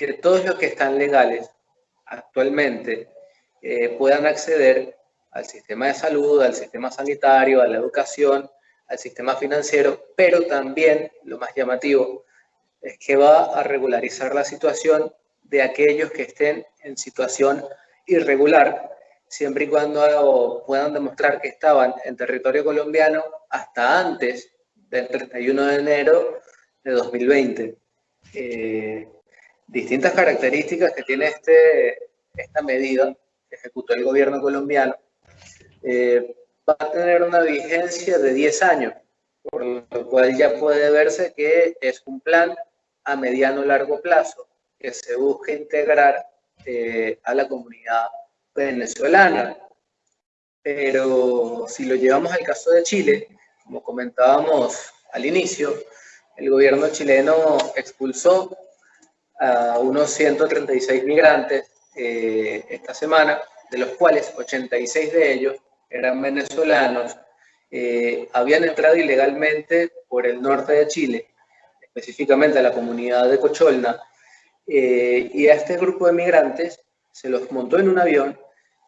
que todos los que están legales actualmente eh, puedan acceder al sistema de salud, al sistema sanitario, a la educación, al sistema financiero, pero también, lo más llamativo, es que va a regularizar la situación de aquellos que estén en situación irregular, siempre y cuando puedan demostrar que estaban en territorio colombiano hasta antes del 31 de enero de 2020. Eh, distintas características que tiene este, esta medida que ejecutó el gobierno colombiano. Eh, va a tener una vigencia de 10 años, por lo cual ya puede verse que es un plan a mediano largo plazo que se busca integrar eh, a la comunidad venezolana. Pero si lo llevamos al caso de Chile, como comentábamos al inicio, el gobierno chileno expulsó a unos 136 migrantes eh, esta semana, de los cuales 86 de ellos eran venezolanos, eh, habían entrado ilegalmente por el norte de Chile específicamente a la comunidad de Cocholna, eh, y a este grupo de migrantes se los montó en un avión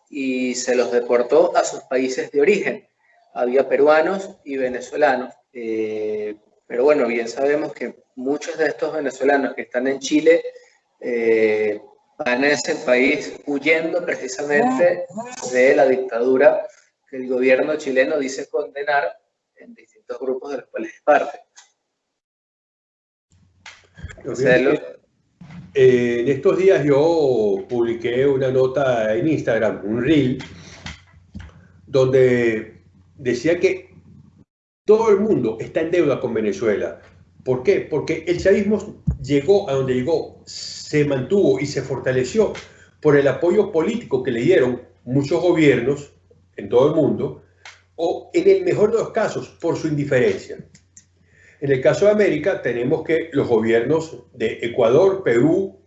y se los deportó a sus países de origen. Había peruanos y venezolanos, pero bueno, bien sabemos que muchos de estos venezolanos que están en Chile eh, van a ese país huyendo precisamente de la dictadura que el gobierno chileno dice condenar en distintos grupos de los cuales es parte. Eh, en estos días yo publiqué una nota en Instagram, un reel, donde decía que todo el mundo está en deuda con Venezuela. ¿Por qué? Porque el chavismo llegó a donde llegó, se mantuvo y se fortaleció por el apoyo político que le dieron muchos gobiernos en todo el mundo, o en el mejor de los casos, por su indiferencia. En el caso de América, tenemos que los gobiernos de Ecuador, Perú,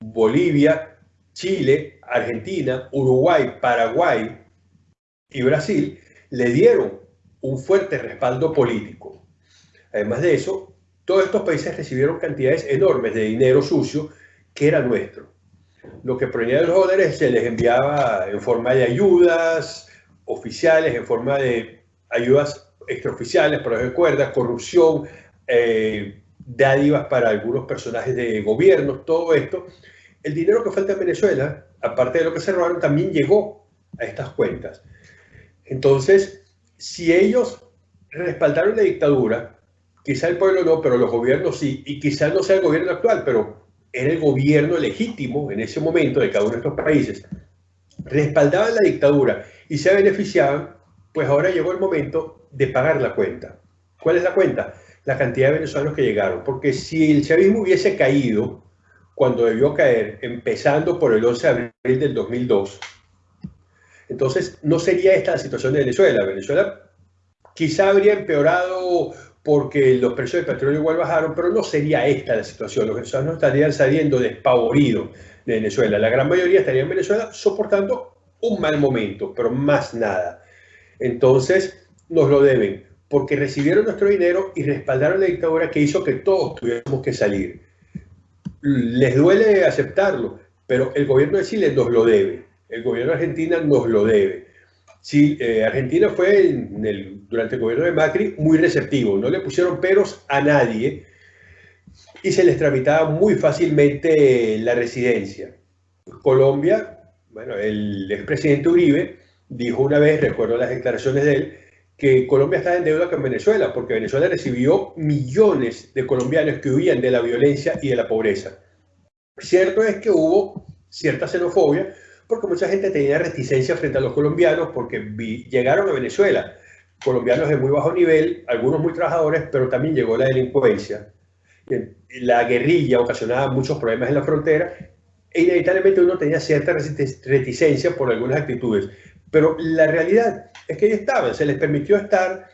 Bolivia, Chile, Argentina, Uruguay, Paraguay y Brasil le dieron un fuerte respaldo político. Además de eso, todos estos países recibieron cantidades enormes de dinero sucio que era nuestro. Lo que provenía de los dólares se les enviaba en forma de ayudas oficiales, en forma de ayudas extraoficiales, por de cuerdas, corrupción, eh, dádivas para algunos personajes de gobierno, todo esto. El dinero que falta en Venezuela, aparte de lo que se robaron, también llegó a estas cuentas. Entonces, si ellos respaldaron la dictadura, quizá el pueblo no, pero los gobiernos sí, y quizá no sea el gobierno actual, pero era el gobierno legítimo en ese momento de cada uno de estos países, respaldaban la dictadura y se beneficiaban, pues ahora llegó el momento de pagar la cuenta. ¿Cuál es la cuenta? La cantidad de venezolanos que llegaron, porque si el chavismo hubiese caído cuando debió caer, empezando por el 11 de abril del 2002, entonces no sería esta la situación de Venezuela. Venezuela quizá habría empeorado porque los precios del petróleo igual bajaron, pero no sería esta la situación. Los venezolanos estarían saliendo despavoridos de Venezuela. La gran mayoría estaría en Venezuela soportando un mal momento, pero más nada. Entonces, nos lo deben, porque recibieron nuestro dinero y respaldaron la dictadura que hizo que todos tuviéramos que salir. Les duele aceptarlo, pero el gobierno de Chile nos lo debe, el gobierno de Argentina nos lo debe. Sí, eh, Argentina fue durante el gobierno de Macri muy receptivo, no le pusieron peros a nadie y se les tramitaba muy fácilmente la residencia. Colombia, bueno, el expresidente Uribe dijo una vez, recuerdo las declaraciones de él, que Colombia está en deuda con Venezuela, porque Venezuela recibió millones de colombianos que huían de la violencia y de la pobreza. Cierto es que hubo cierta xenofobia, porque mucha gente tenía reticencia frente a los colombianos porque llegaron a Venezuela, colombianos de muy bajo nivel, algunos muy trabajadores, pero también llegó la delincuencia. La guerrilla ocasionaba muchos problemas en la frontera e inevitablemente uno tenía cierta reticencia por algunas actitudes. Pero la realidad es que ahí estaban, se les permitió estar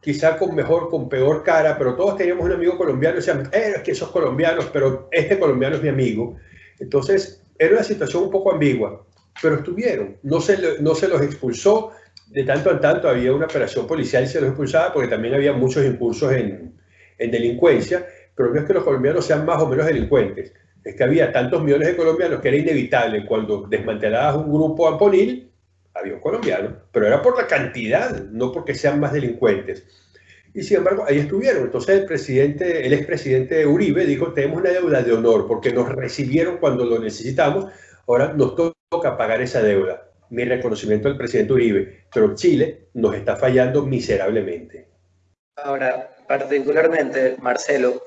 quizá con mejor, con peor cara, pero todos teníamos un amigo colombiano y decían, eh, es que esos colombianos, pero este colombiano es mi amigo. Entonces, era una situación un poco ambigua pero estuvieron, no se, no se los expulsó, de tanto en tanto había una operación policial y se los expulsaba porque también había muchos impulsos en, en delincuencia, pero no es que los colombianos sean más o menos delincuentes, es que había tantos millones de colombianos que era inevitable cuando desmantelabas un grupo amponil, había un colombiano, pero era por la cantidad, no porque sean más delincuentes. Y sin embargo, ahí estuvieron. Entonces el presidente, el expresidente Uribe dijo, tenemos una deuda de honor porque nos recibieron cuando lo necesitamos, ahora nos toca pagar esa deuda. Mi reconocimiento al presidente Uribe, pero Chile nos está fallando miserablemente. Ahora, particularmente, Marcelo,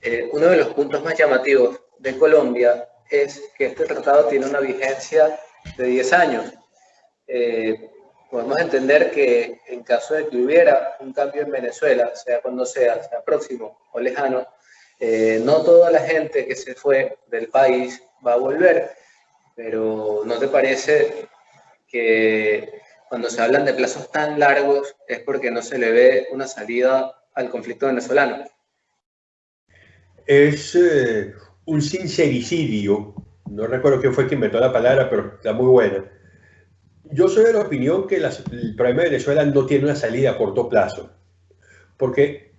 eh, uno de los puntos más llamativos de Colombia es que este tratado tiene una vigencia de 10 años. Eh, podemos entender que en caso de que hubiera un cambio en Venezuela, sea cuando sea, sea próximo o lejano, eh, no toda la gente que se fue del país va a volver pero ¿no te parece que cuando se hablan de plazos tan largos es porque no se le ve una salida al conflicto venezolano? Es eh, un sincericidio, no recuerdo quién fue quien inventó la palabra, pero está muy buena. Yo soy de la opinión que el problema de Venezuela no tiene una salida a corto plazo, porque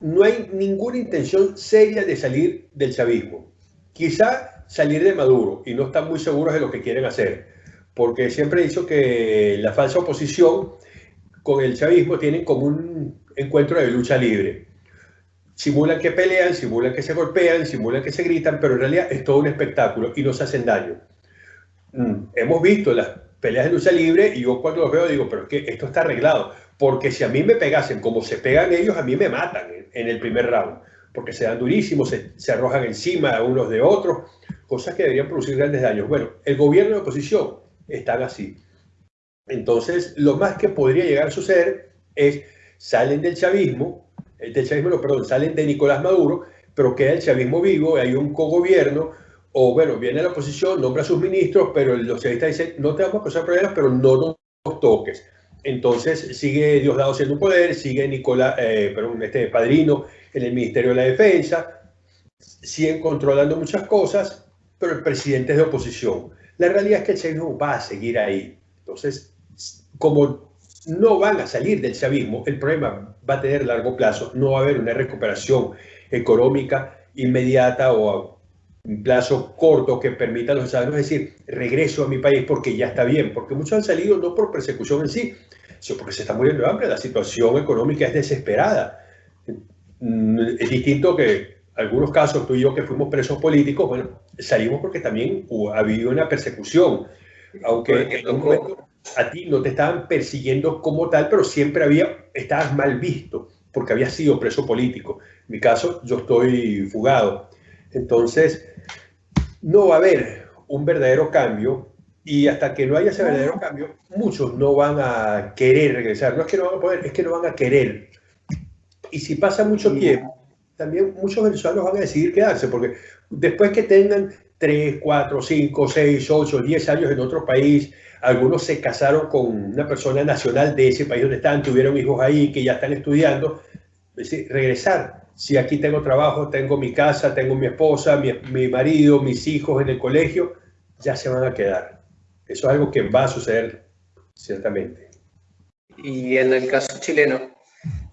no hay ninguna intención seria de salir del chavismo. Quizá salir de Maduro y no están muy seguros de lo que quieren hacer, porque siempre he dicho que la falsa oposición con el chavismo tienen como un encuentro de lucha libre. Simulan que pelean, simulan que se golpean, simulan que se gritan, pero en realidad es todo un espectáculo y no se hacen daño. Mm, hemos visto las peleas de lucha libre y yo cuando los veo digo, pero es que esto está arreglado, porque si a mí me pegasen como se pegan ellos, a mí me matan en el primer round porque se dan durísimos, se, arrojan encima unos de otros, cosas que deberían producir grandes daños. Bueno, el gobierno de oposición están así. Entonces, lo más que podría llegar a suceder es, salen del chavismo, eh, del chavismo, no, perdón, salen de Nicolás Maduro, pero queda el chavismo vivo, hay un cogobierno, o bueno, viene la oposición, nombra a sus ministros, pero los chavistas dicen, no te vamos a causar problemas, pero no nos toques. Entonces sigue Diosdado siendo un poder, sigue Nicolás, eh, perdón, este padrino en el Ministerio de la Defensa, siguen controlando muchas cosas, pero el presidente es de oposición. La realidad es que el chavismo va a seguir ahí. Entonces, como no van a salir del chavismo, el problema va a tener largo plazo, no va a haber una recuperación económica inmediata o a un plazo corto que permita a los ciudadanos decir, regreso a mi país porque ya está bien, porque muchos han salido no por persecución en sí, sino porque se está muriendo de hambre, la situación económica es desesperada. Mm, es distinto que algunos casos, tú y yo que fuimos presos políticos, bueno, salimos porque también ha habido una persecución, aunque en un momento a ti no te estaban persiguiendo como tal, pero siempre había, estabas mal visto porque había sido preso político. En mi caso, yo estoy fugado. Entonces, no va a haber un verdadero cambio y hasta que no haya ese verdadero cambio, muchos no van a querer regresar. No es que no van a poder, es que no van a querer. Y si pasa mucho tiempo, también muchos venezolanos van a decidir quedarse, porque después que tengan 3, 4, 5, 6, 8, 10 años en otro país, algunos se casaron con una persona nacional de ese país donde están, tuvieron hijos ahí que ya están estudiando, decir, regresar. Si aquí tengo trabajo, tengo mi casa, tengo mi esposa, mi, mi marido, mis hijos en el colegio, ya se van a quedar. Eso es algo que va a suceder ciertamente. Y en el caso chileno,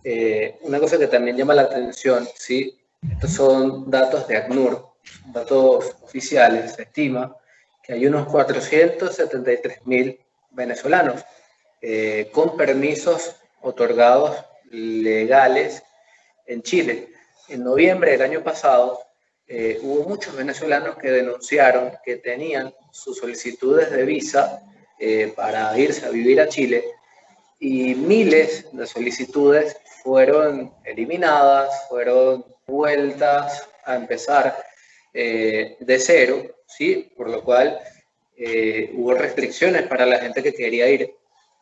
eh, una cosa que también llama la atención, ¿sí? estos son datos de ACNUR, datos oficiales, se estima que hay unos 473 mil venezolanos eh, con permisos otorgados legales en Chile. En noviembre del año pasado eh, hubo muchos venezolanos que denunciaron que tenían sus solicitudes de visa para irse a vivir a Chile y miles de solicitudes fueron eliminadas, fueron vueltas a empezar eh, de cero, ¿sí? por lo cual eh, hubo restricciones para la gente que quería ir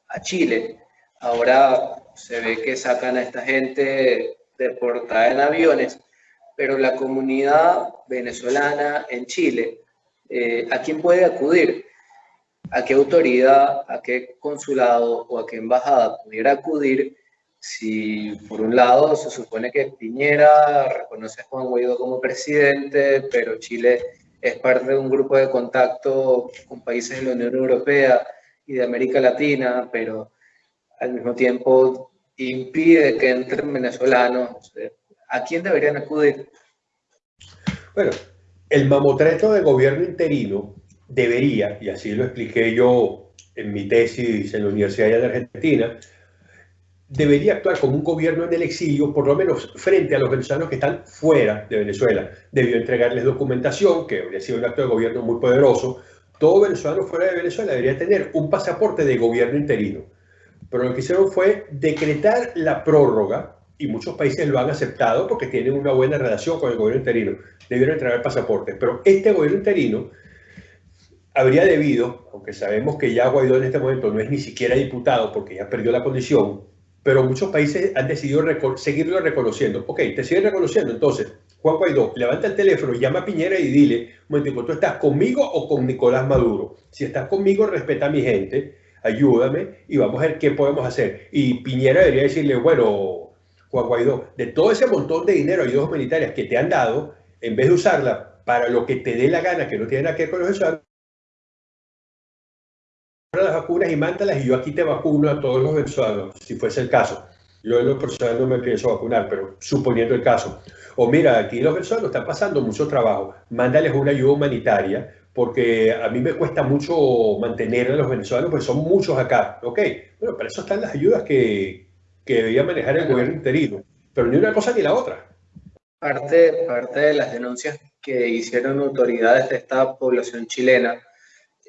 a Chile. Ahora se ve que sacan a esta gente deportada en aviones, pero la comunidad venezolana en Chile, eh, ¿a quién puede acudir? ¿A qué autoridad, a qué consulado o a qué embajada pudiera acudir si por un lado se supone que Piñera reconoce a Juan Guaidó como presidente, pero Chile es parte de un grupo de contacto con países de la Unión Europea y de América Latina, pero al mismo tiempo impide que entren venezolanos. ¿A quién deberían acudir? Bueno, el mamotreto de gobierno interino debería, y así lo expliqué yo en mi tesis en la Universidad de Argentina, debería actuar como un gobierno en el exilio, por lo menos frente a los venezolanos que están fuera de Venezuela. Debió entregarles documentación, que habría sido un acto de gobierno muy poderoso. Todo venezolano fuera de Venezuela debería tener un pasaporte de gobierno interino. Pero lo que hicieron fue decretar la prórroga, y muchos países lo han aceptado porque tienen una buena relación con el gobierno interino. Debieron entregar pasaportes. Pero este gobierno interino habría debido, aunque sabemos que ya Guaidó en este momento no es ni siquiera diputado porque ya perdió la condición, pero muchos países han decidido seguirlo reconociendo. Ok, te siguen reconociendo. Entonces, Juan Guaidó, levanta el teléfono, llama a Piñera y dile, momento, ¿tú estás conmigo o con Nicolás Maduro? Si estás conmigo, respeta a mi gente, ayúdame y vamos a ver qué podemos hacer. Y Piñera debería decirle, bueno, Juan Guaidó, de todo ese montón de dinero, ayudas humanitarias que te han dado, en vez de usarla para lo que te dé la gana, que no tiene nada que ver con los ciudadanos, las vacunas y mándalas y yo aquí te vacuno a todos los venezolanos, si fuese el caso. Yo en lo personal no me pienso vacunar, pero suponiendo el caso. O mira, aquí los venezolanos están pasando mucho trabajo, mándales una ayuda humanitaria, porque a mí me cuesta mucho mantener a los venezolanos, pues son muchos acá. Ok, bueno, para eso están las ayudas que, que debía manejar el gobierno interino, pero ni una cosa ni la otra. Parte, parte de las denuncias que hicieron autoridades de esta población chilena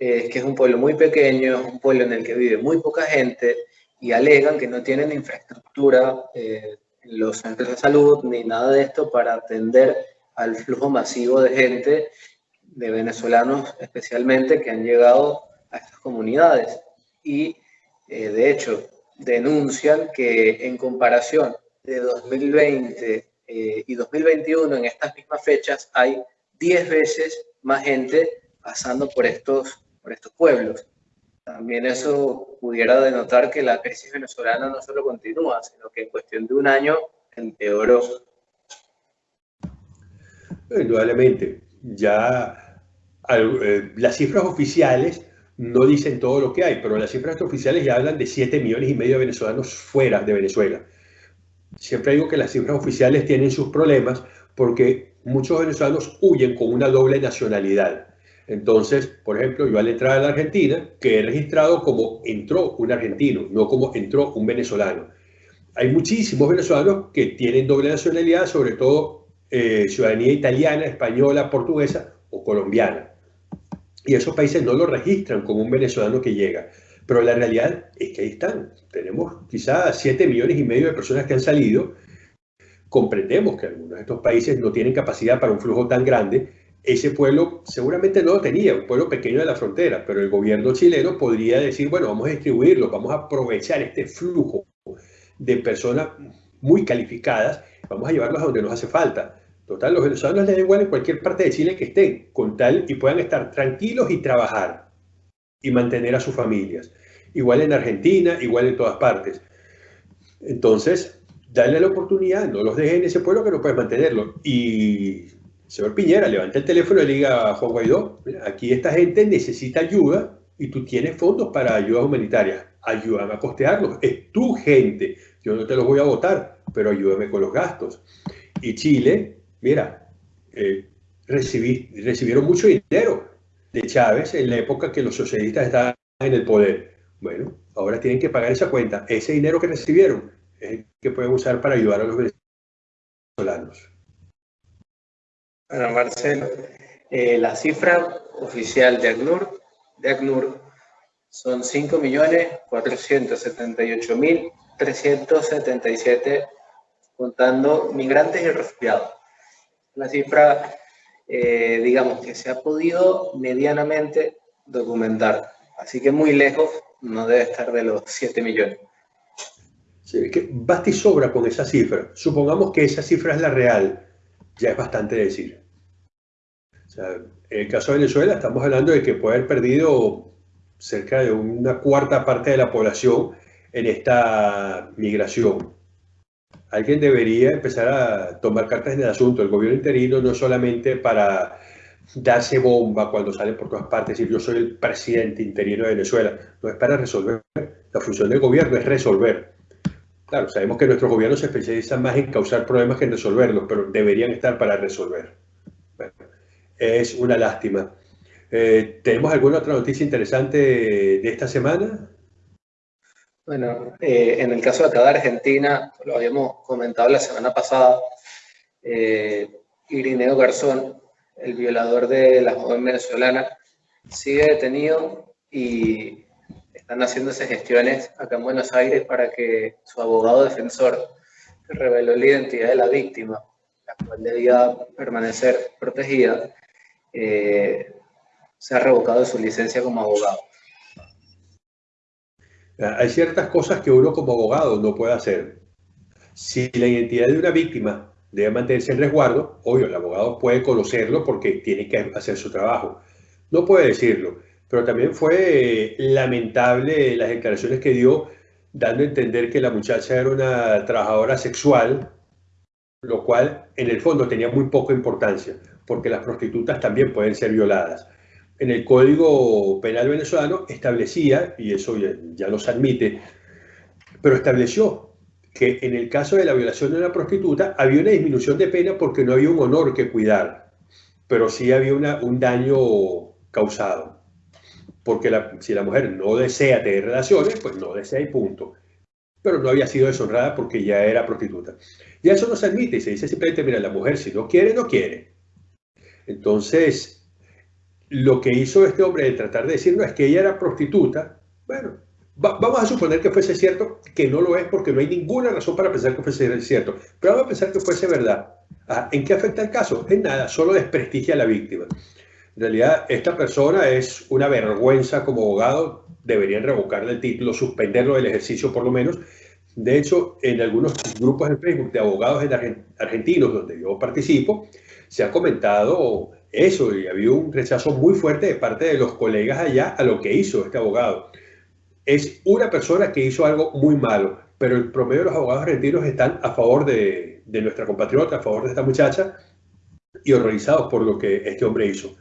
es que es un pueblo muy pequeño, es un pueblo en el que vive muy poca gente y alegan que no tienen infraestructura, eh, los centros de salud ni nada de esto para atender al flujo masivo de gente, de venezolanos especialmente, que han llegado a estas comunidades. Y eh, de hecho denuncian que en comparación de 2020 eh, y 2021 en estas mismas fechas hay 10 veces más gente pasando por estos estos pueblos. También eso pudiera denotar que la crisis venezolana no solo continúa, sino que en cuestión de un año empeoró. Indudablemente, ya eh, las cifras oficiales no dicen todo lo que hay, pero las cifras oficiales ya hablan de 7 millones y medio de venezolanos fuera de Venezuela. Siempre digo que las cifras oficiales tienen sus problemas porque muchos venezolanos huyen con una doble nacionalidad. Entonces, por ejemplo, yo al entrar a la Argentina, que he registrado como entró un argentino, no como entró un venezolano. Hay muchísimos venezolanos que tienen doble nacionalidad, sobre todo eh, ciudadanía italiana, española, portuguesa o colombiana. Y esos países no lo registran como un venezolano que llega. Pero la realidad es que ahí están. Tenemos quizás 7 millones y medio de personas que han salido. Comprendemos que algunos de estos países no tienen capacidad para un flujo tan grande ese pueblo seguramente no lo tenía, un pueblo pequeño de la frontera, pero el gobierno chileno podría decir, bueno, vamos a distribuirlo, vamos a aprovechar este flujo de personas muy calificadas, vamos a llevarlos a donde nos hace falta. Total, los venezolanos les da igual en cualquier parte de Chile que estén, con tal y puedan estar tranquilos y trabajar y mantener a sus familias. Igual en Argentina, igual en todas partes. Entonces, darle la oportunidad, no los dejen en ese pueblo que no puedes mantenerlo. Y señor Piñera, levanta el teléfono y le diga a Juan Guaidó, aquí esta gente necesita ayuda y tú tienes fondos para ayudas humanitarias. Ayúdame a costearlos. Es tu gente. Yo no te los voy a votar, pero ayúdame con los gastos. Y Chile, mira, eh, recibieron mucho dinero de Chávez en la época que los socialistas estaban en el poder. Bueno, ahora tienen que pagar esa cuenta. Ese dinero que recibieron es el que pueden usar para ayudar a los venezolanos. Bueno, Marcelo, eh, la cifra oficial de ACNUR, de ACNUR son 5.478.377 contando migrantes y refugiados. La cifra, eh, digamos, que se ha podido medianamente documentar. Así que muy lejos no debe estar de los 7 millones. Sí, que basta y sobra con esa cifra. Supongamos que esa cifra es la real ya es bastante decir. en el caso de Venezuela estamos hablando de que puede haber perdido cerca de una cuarta parte de la población en esta migración. Alguien debería empezar a tomar cartas en el asunto. El gobierno interino no solamente para darse bomba cuando salen por todas partes, decir yo soy el presidente interino de Venezuela, no es para resolver. La función del gobierno es resolver. Claro, sabemos que nuestros gobiernos se especializan más en causar problemas que en resolverlos, pero deberían estar para resolver. es una lástima. Eh, ¿Tenemos alguna otra noticia interesante de esta semana? Bueno, eh, en el caso de acá de Argentina, lo habíamos comentado la semana pasada, eh, Irineo Garzón, el violador de la joven venezolana, sigue detenido y están haciéndose gestiones acá en Buenos Aires para que su abogado defensor reveló la identidad de la víctima, la cual debía permanecer protegida, eh, se ha revocado su licencia como abogado. Hay ciertas cosas que uno como abogado no puede hacer. Si la identidad de una víctima debe mantenerse en resguardo, obvio, el abogado puede conocerlo porque tiene que hacer su trabajo. No puede decirlo pero también fue lamentable las declaraciones que dio, dando a entender que la muchacha era una trabajadora sexual, lo cual en el fondo tenía muy poca importancia, porque las prostitutas también pueden ser violadas. En el Código Penal venezolano establecía, y eso ya, ya no se admite, pero estableció que en el caso de la violación de una prostituta había una disminución de pena porque no había un honor que cuidar, pero sí había una, un daño causado porque si la mujer no desea tener relaciones, pues no desea y punto. Pero no había sido deshonrada porque ya era prostituta. Y eso no se admite, se dice simplemente, mira, la mujer si no quiere, no quiere. Entonces, lo que hizo este hombre de tratar de decir, no, es que ella era prostituta, bueno, vamos a suponer que fuese cierto, que no lo es porque no hay ninguna razón para pensar que fuese cierto, pero vamos a pensar que fuese verdad. Ah, ¿En qué afecta el caso? En nada, solo desprestigia a la víctima. En realidad, esta persona es una vergüenza como abogado, deberían revocarle el título, suspenderlo del ejercicio por lo menos. De hecho, en algunos grupos de Facebook de abogados argentinos donde yo participo, se ha comentado eso y había un rechazo muy fuerte de parte de los colegas allá a lo que hizo este abogado. Es una persona que hizo algo muy malo, pero el promedio de los abogados argentinos están a favor de nuestra compatriota, a favor de esta muchacha, y horrorizados por lo que este hombre hizo.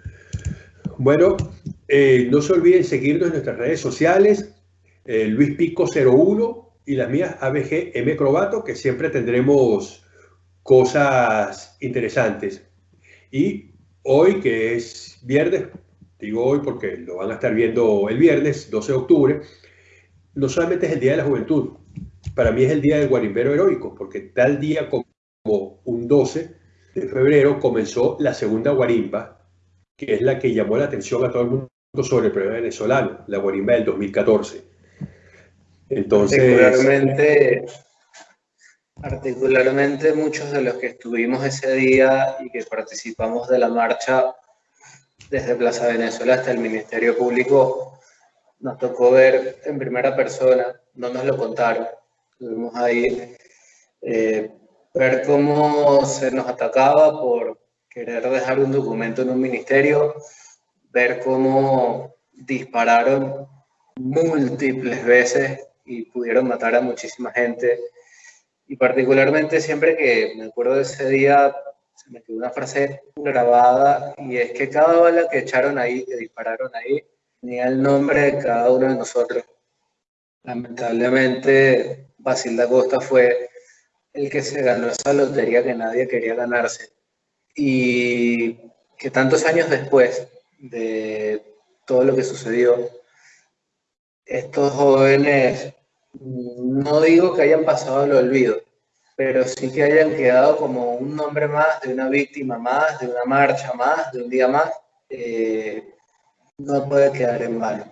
Bueno, eh, no se olviden seguirnos en nuestras redes sociales, eh, Luis Pico 01 y las mías ABG M Crobato, que siempre tendremos cosas interesantes. Y hoy, que es viernes, digo hoy porque lo van a estar viendo el viernes, 12 de octubre, no solamente es el Día de la Juventud, para mí es el Día del Guarimbero Heroico, porque tal día como un 12 de febrero comenzó la segunda guarimba, que es la que llamó la atención a todo el mundo sobre el problema venezolano, la guarimba del 2014. Entonces... Particularmente, particularmente muchos de los que estuvimos ese día y que participamos de la marcha desde Plaza Venezuela hasta el Ministerio Público, nos tocó ver en primera persona, no nos lo contaron, estuvimos ahí, eh, ver cómo se nos atacaba por querer dejar un documento en un ministerio, ver cómo dispararon múltiples veces y pudieron matar a muchísima gente. Y particularmente siempre que me acuerdo de ese día, se me quedó una frase grabada y es que cada bala que echaron ahí, que dispararon ahí, tenía el nombre de cada uno de nosotros. Lamentablemente, Basil da Costa fue el que se ganó esa lotería que nadie quería ganarse. Y que tantos años después de todo lo que sucedió, estos jóvenes, no digo que hayan pasado al olvido, pero sí que hayan quedado como un nombre más, de una víctima más, de una marcha más, de un día más, eh, no puede quedar en vano.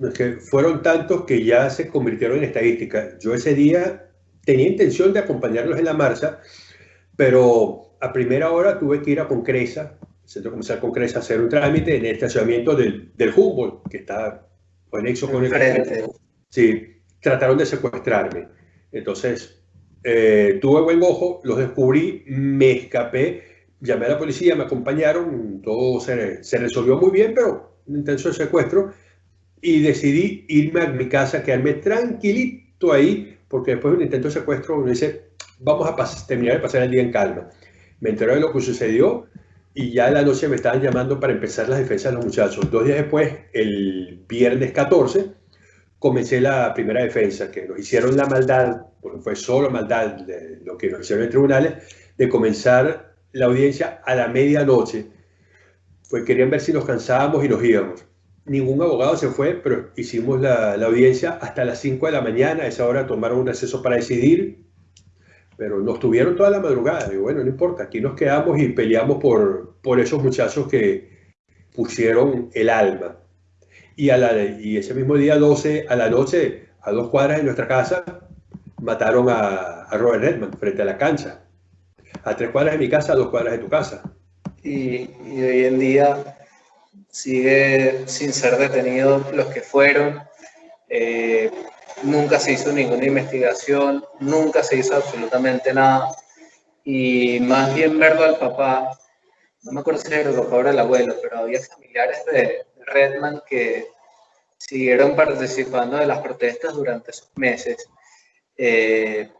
Es fueron tantos que ya se convirtieron en estadística. Yo ese día tenía intención de acompañarlos en la marcha, pero a primera hora tuve que ir a Concresa, Centro Comercial Concresa, a hacer un trámite en el estacionamiento del, del Humboldt, que está conexo con el... Frente. Sí, trataron de secuestrarme. Entonces, eh, tuve buen ojo, los descubrí, me escapé, llamé a la policía, me acompañaron, todo se, se resolvió muy bien, pero un intenso secuestro, y decidí irme a mi casa, quedarme tranquilito ahí, porque después de un intento de secuestro uno dice, vamos a terminar de pasar el día en calma. Me enteré de lo que sucedió y ya en la noche me estaban llamando para empezar las defensas de los muchachos. Dos días después, el viernes 14, comencé la primera defensa, que nos hicieron la maldad, porque fue solo maldad de lo que nos hicieron en tribunales, de comenzar la audiencia a la medianoche. Pues querían ver si nos cansábamos y nos íbamos. Ningún abogado se fue, pero hicimos la, la audiencia hasta las 5 de la mañana. A esa hora tomaron un acceso para decidir, pero nos tuvieron toda la madrugada. Y bueno, no importa, aquí nos quedamos y peleamos por, por esos muchachos que pusieron el alma y, a la, y ese mismo día 12 a la noche, a dos cuadras de nuestra casa, mataron a, a Robert Redman frente a la cancha. A tres cuadras de mi casa, a dos cuadras de tu casa. Y, y hoy en día sigue sin ser detenidos los que fueron. Eh, nunca se hizo ninguna investigación, nunca se hizo absolutamente nada. Y más bien verlo al papá, no me acuerdo si era el papá o el abuelo, pero había familiares de, Redman que siguieron participando de las protestas durante esos meses. Eh,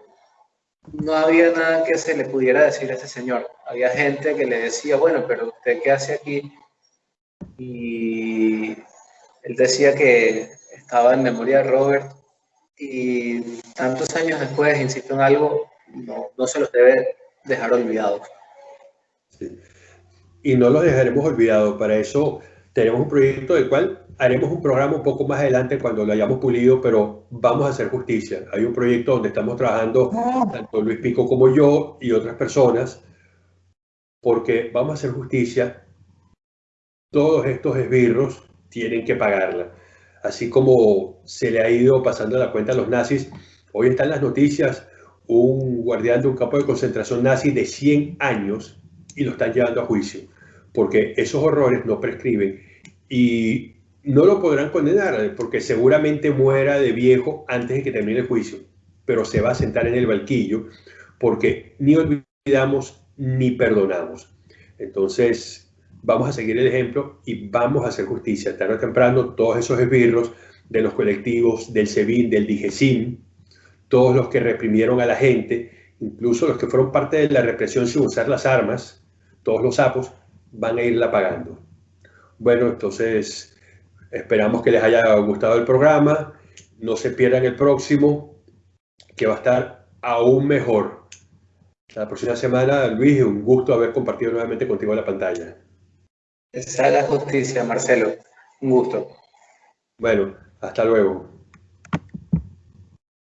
no había nada que se le pudiera decir a ese señor. Había gente que le decía, bueno, pero ¿usted qué hace aquí? Y él decía que estaba en memoria de Robert y tantos años después, insisto en algo, no, no se los debe dejar olvidados. Sí. Y no los dejaremos olvidados. Para eso tenemos un proyecto del cual haremos un programa un poco más adelante cuando lo hayamos pulido, pero vamos a hacer justicia. Hay un proyecto donde estamos trabajando tanto Luis Pico como yo y otras personas, porque vamos a hacer justicia. Todos estos esbirros tienen que pagarla. Así como se le ha ido pasando la cuenta a los nazis, hoy están las noticias, un guardián de un campo de concentración nazi de 100 años y lo están llevando a juicio, porque esos horrores no prescriben y no lo podrán condenar porque seguramente muera de viejo antes de que termine el juicio, pero se va a sentar en el banquillo porque ni olvidamos ni perdonamos. Entonces, vamos a seguir el ejemplo y vamos a hacer justicia. Tarde o temprano, todos esos esbirros de los colectivos del SEBIN, del DIGESIN, todos los que reprimieron a la gente, incluso los que fueron parte de la represión sin usar las armas, todos los sapos, van a irla pagando. Bueno, entonces esperamos que les haya gustado el programa. No se pierdan el próximo, que va a estar aún mejor. La próxima semana, Luis, un gusto haber compartido nuevamente contigo la pantalla. Esa es la justicia, Marcelo. Un gusto. Bueno, hasta luego.